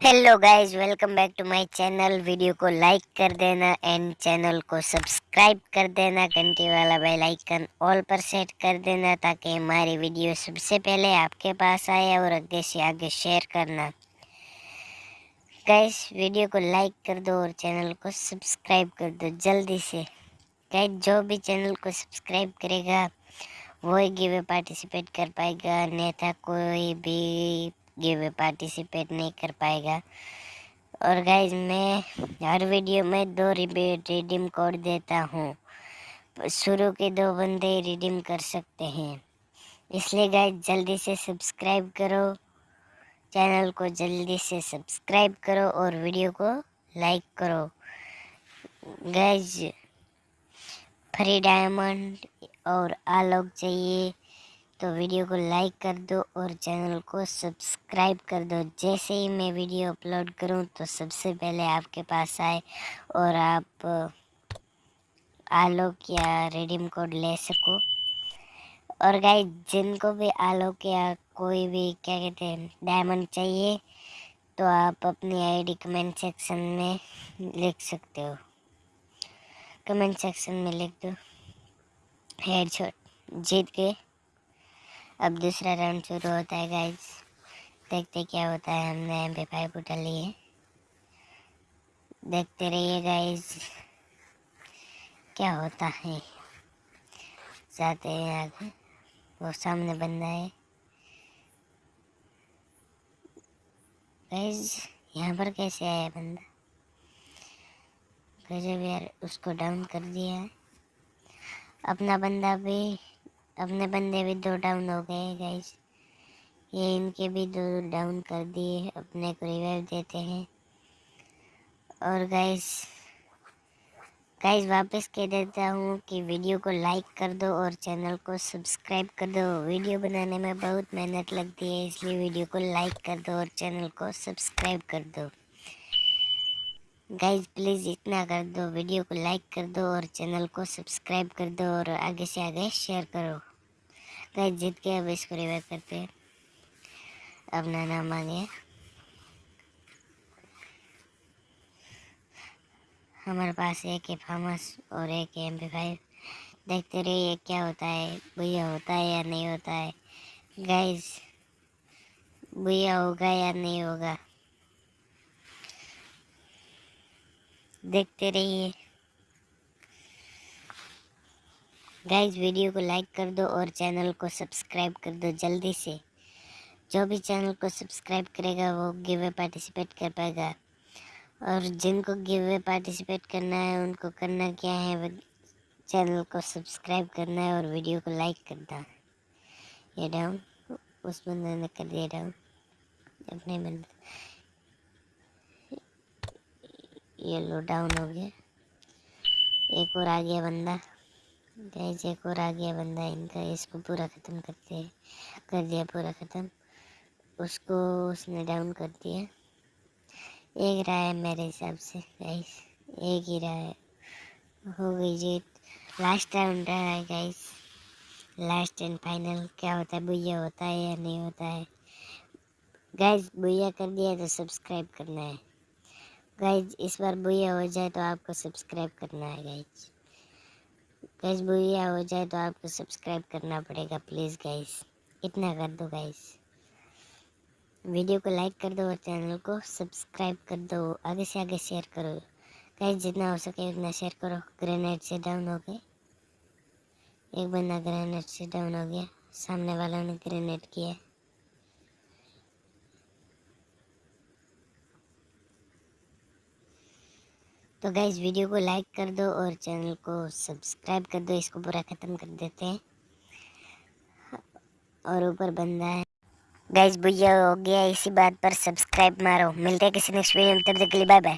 Hello guys welcome back to my channel video को like कर देना एंड चैनल को सब्सक्राइब कर देना. घंटी वाला बेल आइकन ऑल पर सेट कर देना ताकि हमारी वीडियो सबसे पहले आपके पास आए और आगे से आगे शेयर करना। गाइस वीडियो को लाइक कर दो और चैनल को सब्सक्राइब कर दो जल्दी से। गाइस जो भी चैनल को सब्सक्राइब करेगा वही गिवे पार्टिसिपेट कर पाएगा। नेता कोई भी गिव पार्टिसिपेट नहीं कर पाएगा। और गाइज़ मैं हर वीडियो में दो रिडीम कोड देता हूँ। शुरू के दो बंदे रिडीम कर सकते हैं। इसलिए गाइज़ जल्दी से सब्सक्राइब करो। चैनल को जल्दी से सब्सक्राइब करो और वीडियो को लाइक करो। गाइज़ फ्री डायमंड और आलोक चाहिए। तो वीडियो को लाइक कर दो और चैनल को सब्सक्राइब कर दो। जैसे ही मैं वीडियो अपलोड करूँ तो सबसे पहले आपके पास आए और आप आलोक या रिडीम कोड ले सको। और गाइस, जिनको भी आलोक या कोई भी, क्या कहते हैं, डायमंड चाहिए तो आप अपनी आईडी कमेंट सेक्शन में लिख सकते हो। कमेंट सेक्शन में लिख दो। हेडशॉट, जीत गए। अब दूसरा राउंड शुरू होता है गाइज़ देखते क्या होता है, हमने एम पी फाइव उठा लिए देखते रहिए गाइज़ क्या होता है. जाते हैं आगे. वो सामने बंदा है. गाइज़ यहाँ पर कैसे आया बंदा? गजब यार, उसको डाउन कर दिया अपना बंदा भी अपने बंदे भी दो डाउन हो गए गाइस ये इनके भी दो डाउन कर दिए अपने को रिवाइव देते हैं. और गाइस गाइस वापस कह देता हूँ कि वीडियो को लाइक कर दो और चैनल को सब्सक्राइब कर दो. वीडियो बनाने में बहुत मेहनत लगती है, इसलिए वीडियो को लाइक कर दो और चैनल को सब्सक्राइब कर दो. गाइज़ प्लीज़ इतना कर दो वीडियो को लाइक कर दो और चैनल को सब्सक्राइब कर दो और आगे से आगे शेयर करो. गाइस जीत के अब इसको रिवाइव करते हैं। अपना नाम गया हमारे पास एक है फार्मस और एक एम पी फाइव देखते रहिए क्या होता है, भैया होता है या नहीं होता है। गाइस भैया होगा या नहीं होगा? देखते रहिए। गाइज़ वीडियो को लाइक कर दो और चैनल को सब्सक्राइब कर दो जल्दी से। जो भी चैनल को सब्सक्राइब करेगा, वो गिवे पार्टिसिपेट कर पाएगा। और जिनको गिवे पार्टिसिपेट करना है, उनको करना क्या है चैनल को सब्सक्राइब करना है और वीडियो को लाइक करना है। ये डाउन उस बंदे ने कर दिया डाउन अपने बंदे ये लो डाउन हो गया। एक और आ गया बंदा। गैस एक और आ गया बंदा इनका, इसको पूरा ख़त्म करते कर दिया पूरा ख़त्म। उसको उसने डाउन कर दिया। एक रहा है मेरे हिसाब से गाइस एक ही रहा है। हो गई जीत। लास्ट राउंड रहा है गाइस लास्ट एंड फाइनल क्या होता है भैया होता है या नहीं होता है। गाइस भैया कर दिया तो सब्सक्राइब करना है। गाइज़ इस बार भैया हो जाए तो आपको सब्सक्राइब करना है गाइज़ गैस बुढ़िया हो जाए तो आपको सब्सक्राइब करना पड़ेगा प्लीज़ गैस इतना कर दो गैस वीडियो को लाइक कर दो और चैनल को सब्सक्राइब कर दो. आगे से आगे शेयर करो. गैस जितना हो सके उतना शेयर करो. ग्रेनेड से डाउन हो गए. एक बंदा ग्रेनेड से डाउन हो गया. सामने वालों ने ग्रेनेड किया. तो गाइज़ वीडियो को लाइक कर दो और चैनल को सब्सक्राइब कर दो, इसको पूरा ख़त्म कर देते हैं। और ऊपर बंदा है। गाइज़ भैया हो गया, इसी बात पर सब्सक्राइब मारो। मिलते हैं किसी नेक्स्ट वीडियो में, तब तक के लिए बाय बाय